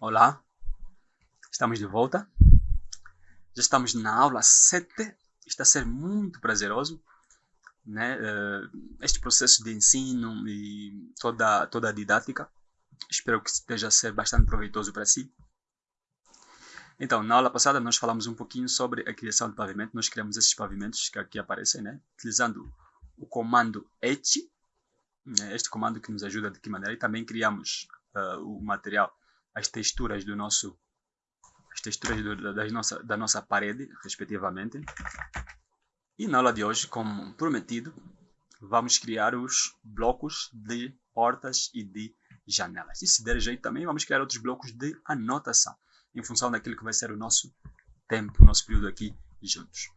Olá, estamos de volta. Já estamos na aula 7. Está a ser muito prazeroso né? Eh, este processo de ensino e toda, toda a didática. Espero que esteja a ser bastante proveitoso para si. Então, na aula passada nós falamos um pouquinho sobre a criação de pavimento. Nós criamos esses pavimentos que aqui aparecem, né? utilizando o comando et, né? este comando que nos ajuda de que maneira, e também criamos uh, o material as texturas do nosso as texturas do, das nossa, da nossa parede, respectivamente. E na aula de hoje, como prometido, vamos criar os blocos de portas e de janelas. E se der jeito também, vamos criar outros blocos de anotação, em função daquilo que vai ser o nosso tempo, o nosso período aqui juntos.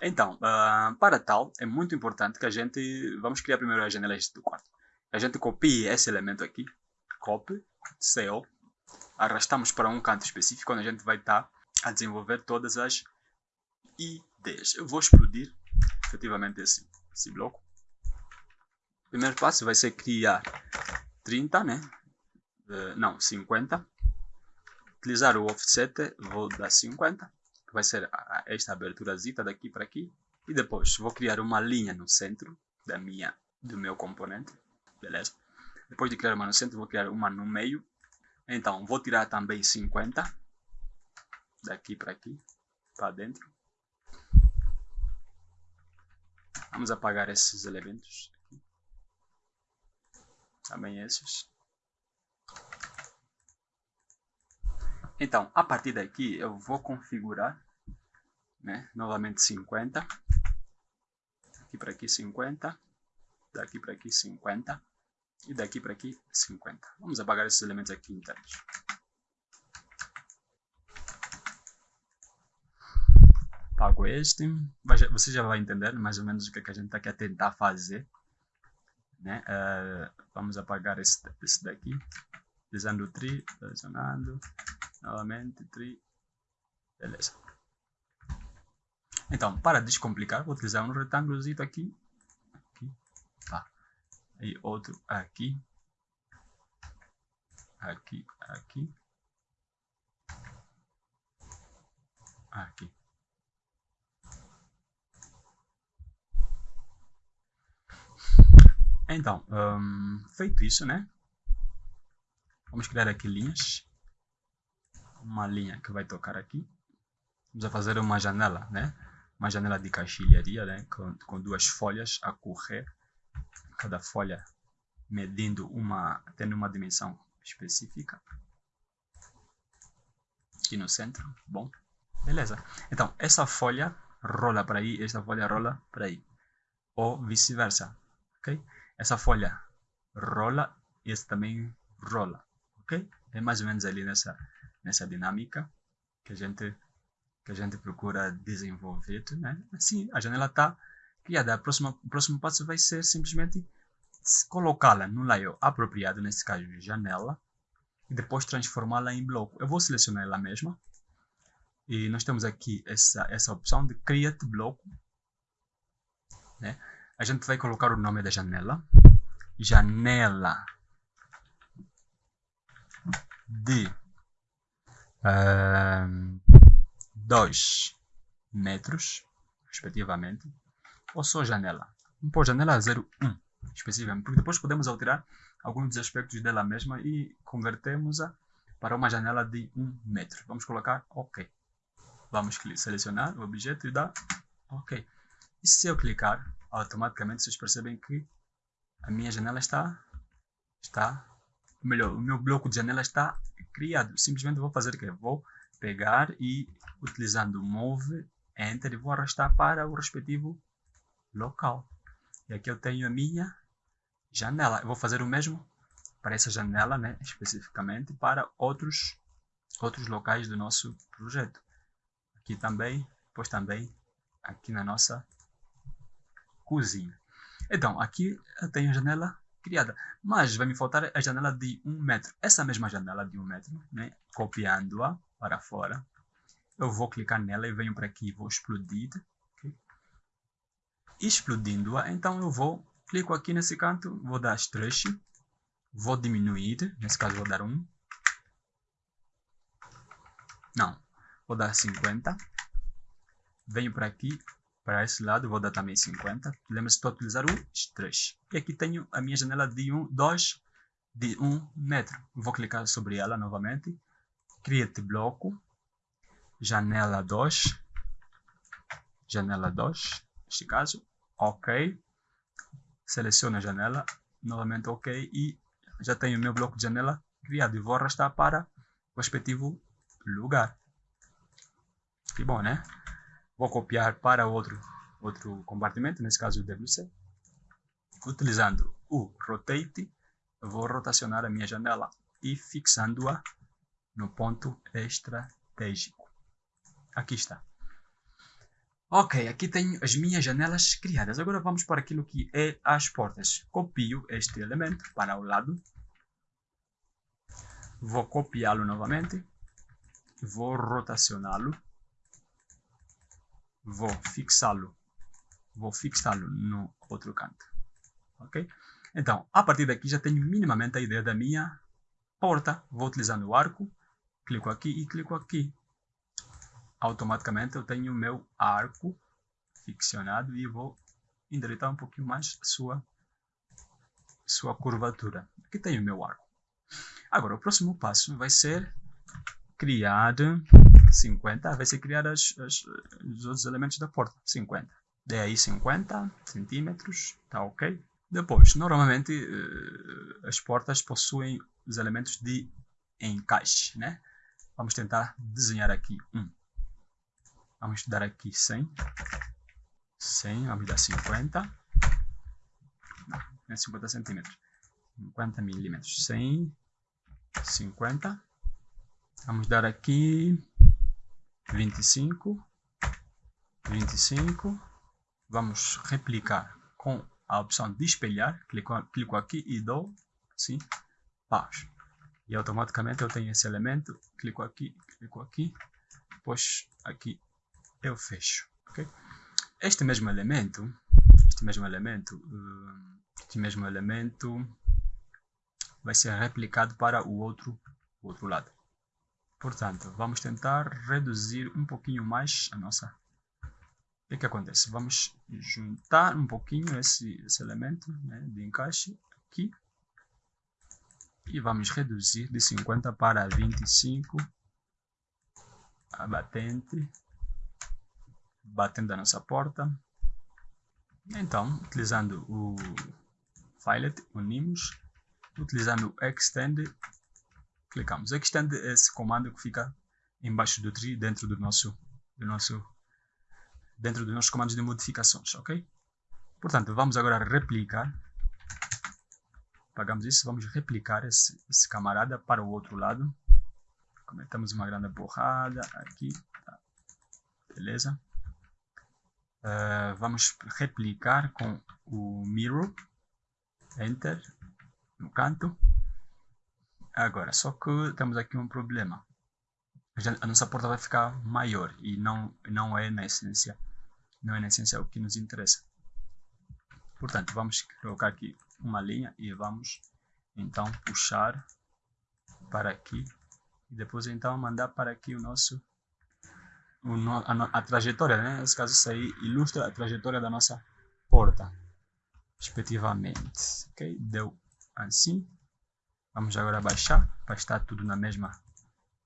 Então, uh, para tal, é muito importante que a gente, vamos criar primeiro as janelas do quarto. A gente copie esse elemento aqui, copy, CO, arrastamos para um canto específico onde a gente vai estar tá a desenvolver todas as ideias. Eu vou explodir efetivamente esse, esse bloco. O primeiro passo vai ser criar 30, né? Uh, não, 50. Utilizar o offset, vou dar 50, que vai ser esta aberturazita daqui para aqui. E depois vou criar uma linha no centro da minha, do meu componente, beleza? Depois de criar uma no centro, vou criar uma no meio então, vou tirar também 50 daqui para aqui, para dentro. Vamos apagar esses elementos aqui. Também esses. Então, a partir daqui eu vou configurar né, novamente 50. Daqui para aqui 50. Daqui para aqui 50. E daqui para aqui, 50. Vamos apagar esses elementos aqui internos. Apago este. Você já vai entender mais ou menos o que, é que a gente está aqui a tentar fazer. Né? Uh, vamos apagar esse, esse daqui. Utilizando o tri, selecionando. Novamente, tri. Beleza. Então, para descomplicar, vou utilizar um retângulo aqui e outro aqui, aqui, aqui, aqui. Então, um, feito isso, né? Vamos criar aqui linhas. Uma linha que vai tocar aqui. Vamos fazer uma janela, né? Uma janela de caixilharia, né? Com, com duas folhas a correr cada folha medindo uma, tendo uma dimensão específica. Aqui no centro, bom, beleza. Então, essa folha rola para aí, essa folha rola para aí. Ou vice-versa, ok? Essa folha rola e essa também rola, ok? É mais ou menos ali nessa, nessa dinâmica que a gente que a gente procura desenvolver, né? Assim, a janela está criada. O próximo, o próximo passo vai ser simplesmente colocá-la no layout apropriado, nesse caso janela, e depois transformá-la em bloco. Eu vou selecionar ela mesma. E nós temos aqui essa, essa opção de Create Bloco. Né? A gente vai colocar o nome da janela. Janela de 2 uh, metros, respectivamente ou só janela. Vamos pôr janela 01 especificamente, porque depois podemos alterar alguns dos aspectos dela mesma e convertemos-a para uma janela de 1 metro. Vamos colocar OK. Vamos selecionar o objeto e dar OK. E se eu clicar, automaticamente vocês percebem que a minha janela está, está melhor, o meu bloco de janela está criado. Simplesmente vou fazer o que? Vou pegar e, utilizando Move, Enter, vou arrastar para o respectivo local. E aqui eu tenho a minha janela. Eu vou fazer o mesmo para essa janela, né, especificamente, para outros, outros locais do nosso projeto. Aqui também, depois também aqui na nossa cozinha. Então, aqui eu tenho a janela criada, mas vai me faltar a janela de 1 um metro. Essa mesma janela de 1 um metro, né, copiando-a para fora eu vou clicar nela e venho para aqui, vou explodir. Okay? Explodindo-a, então eu vou, clico aqui nesse canto, vou dar stretch, vou diminuir, nesse caso vou dar 1. Não, vou dar 50. Venho para aqui, para esse lado, vou dar também 50. Lembra-se de utilizar o stretch. E aqui tenho a minha janela de 1, 2, de 1 metro. Vou clicar sobre ela novamente. Create bloco janela 2, janela 2, neste caso, ok, seleciono a janela, novamente ok, e já tenho o meu bloco de janela criado e vou arrastar para o respectivo lugar. Que bom, né? Vou copiar para outro, outro compartimento, nesse caso o WC. Utilizando o Rotate, vou rotacionar a minha janela e fixando-a no ponto estratégico. Aqui está. Ok, aqui tenho as minhas janelas criadas. Agora vamos para aquilo que é as portas. Copio este elemento para o lado. Vou copiá-lo novamente. Vou rotacioná-lo. Vou fixá-lo. Vou fixá-lo no outro canto. Ok? Então, a partir daqui já tenho minimamente a ideia da minha porta. Vou utilizando o arco. Clico aqui e clico aqui automaticamente eu tenho o meu arco ficcionado e vou endireitar um pouquinho mais a sua, sua curvatura. Aqui tenho o meu arco. Agora, o próximo passo vai ser criar 50, vai ser criar as, as, os outros elementos da porta, 50. Dê aí 50 centímetros, tá ok? Depois, normalmente eh, as portas possuem os elementos de encaixe, né? Vamos tentar desenhar aqui um. Vamos dar aqui 100. 100, vamos dar 50. Não, não é 50 centímetros. 50 milímetros. 100, 50. Vamos dar aqui 25. 25. Vamos replicar com a opção de espelhar. Clico, clico aqui e dou assim, pausa. E automaticamente eu tenho esse elemento. Clico aqui, clico aqui. Depois aqui eu fecho. Okay? Este mesmo elemento, este mesmo elemento, uh, este mesmo elemento vai ser replicado para o outro, o outro lado. Portanto, vamos tentar reduzir um pouquinho mais a nossa... O que, que acontece? Vamos juntar um pouquinho esse, esse elemento né, de encaixe aqui. E vamos reduzir de 50 para 25 a batente batendo a nossa porta. Então, utilizando o filet, unimos, utilizando o extend, clicamos. Extend é esse comando que fica embaixo do tree dentro do nosso, do nosso, dentro dos nossos comandos de modificações, ok? Portanto, vamos agora replicar. Pagamos isso, vamos replicar esse, esse camarada para o outro lado. Cometemos uma grande borrada aqui, tá. beleza? Uh, vamos replicar com o mirror, enter, no canto. Agora, só que temos aqui um problema. A nossa porta vai ficar maior e não, não é na essência, não é na essência o que nos interessa. Portanto, vamos colocar aqui uma linha e vamos então puxar para aqui e depois então mandar para aqui o nosso a, a, trajetória, né? nesse caso isso aí ilustra a trajetória da nossa porta, respectivamente. Ok? Deu assim. Vamos agora baixar para estar tudo na mesma,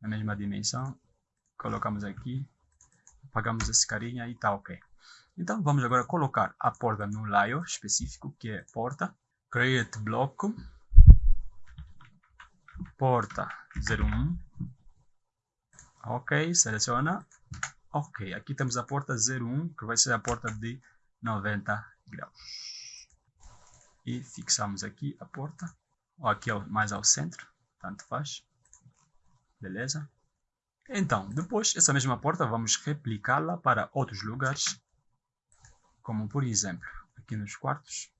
na mesma dimensão. Colocamos aqui, apagamos esse carinha e tá ok. Então vamos agora colocar a porta no layer específico que é porta. Create bloco. Porta 01. Ok, seleciona Ok, aqui temos a porta 01, que vai ser a porta de 90 graus. E fixamos aqui a porta, ou aqui mais ao centro, tanto faz. Beleza? Então, depois, essa mesma porta, vamos replicá-la para outros lugares, como por exemplo, aqui nos quartos.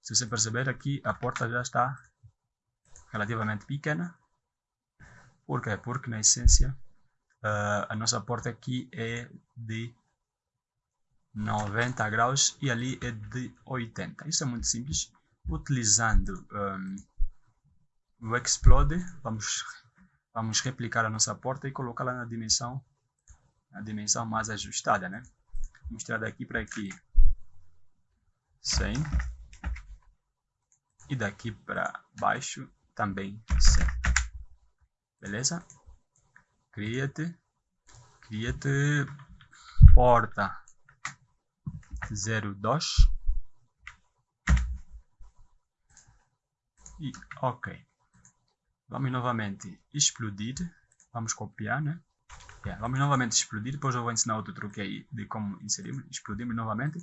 Se você perceber aqui, a porta já está relativamente pequena. Por quê? Porque na essência uh, a nossa porta aqui é de 90 graus e ali é de 80. Isso é muito simples. Utilizando um, o Explode, vamos, vamos replicar a nossa porta e colocá-la na dimensão, na dimensão mais ajustada. Né? Vamos tirar daqui para aqui 100 e daqui para baixo também 100. Beleza? Create, create porta 02 e ok. Vamos novamente explodir. Vamos copiar, né? Yeah, vamos novamente explodir. Depois eu vou ensinar outro truque aí de como inserimos. Explodimos novamente.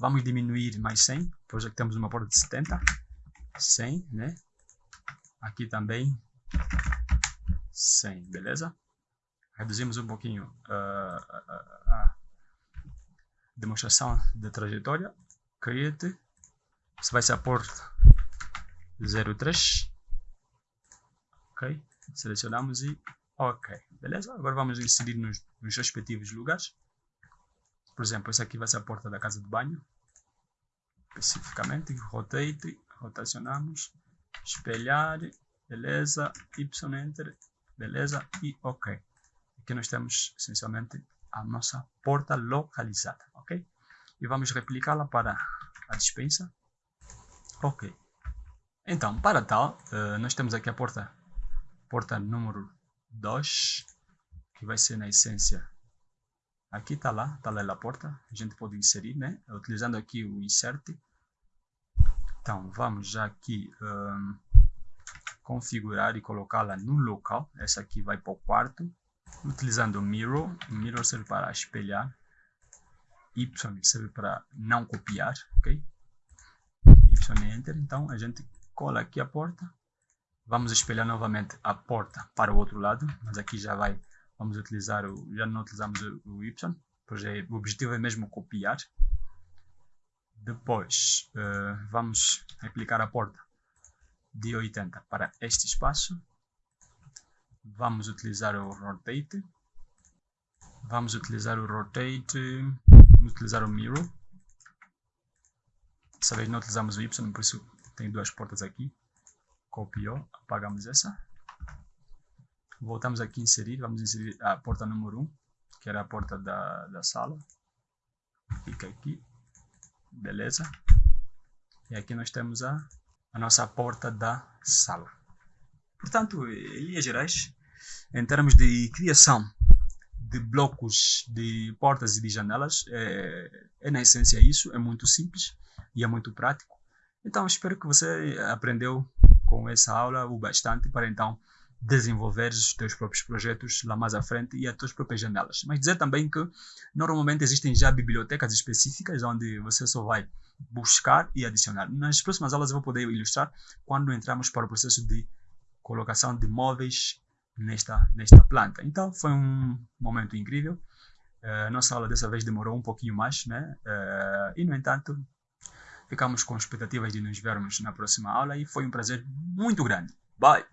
Vamos diminuir mais 100. Depois aqui temos uma porta de 70. 100, né? Aqui também 100, beleza? Reduzimos um pouquinho uh, a demonstração de trajetória. Create. Isso vai ser a porta 03. Ok. Selecionamos e ok. Beleza? Agora vamos inserir nos, nos respectivos lugares. Por exemplo, essa aqui vai ser a porta da casa de banho. Especificamente, rotate, rotacionamos, espelhar, beleza, y enter, beleza e ok. Aqui nós temos essencialmente a nossa porta localizada, ok? E vamos replicá-la para a dispensa. Ok. Então, para tal, uh, nós temos aqui a porta, porta número 2, que vai ser na essência Aqui está lá, está lá a porta. A gente pode inserir, né? Utilizando aqui o insert. Então, vamos já aqui um, configurar e colocá-la no local. Essa aqui vai para o quarto. Utilizando o mirror. O mirror serve para espelhar. Y serve para não copiar, ok? Y enter. Então, a gente cola aqui a porta. Vamos espelhar novamente a porta para o outro lado. Mas aqui já vai vamos utilizar o, já não utilizamos o, y, pois é, o objetivo é mesmo copiar. Depois uh, vamos aplicar a porta de 80 para este espaço. Vamos utilizar o rotate. Vamos utilizar o rotate, vamos utilizar o mirror. Dessa vez não utilizamos o y, por isso tem duas portas aqui. Copiou, apagamos essa. Voltamos aqui inserir, vamos inserir a porta número 1, que era a porta da, da sala. Fica aqui, beleza. E aqui nós temos a, a nossa porta da sala. Portanto, em linhas gerais, em termos de criação de blocos de portas e de janelas, é, é na essência isso, é muito simples e é muito prático. Então, espero que você aprendeu com essa aula o bastante para então desenvolver os teus próprios projetos lá mais à frente e as tuas próprias janelas. Mas dizer também que normalmente existem já bibliotecas específicas onde você só vai buscar e adicionar. Nas próximas aulas eu vou poder ilustrar quando entramos para o processo de colocação de móveis nesta, nesta planta. Então foi um momento incrível. Uh, nossa aula dessa vez demorou um pouquinho mais, né? Uh, e no entanto, ficamos com expectativas de nos vermos na próxima aula e foi um prazer muito grande. Bye!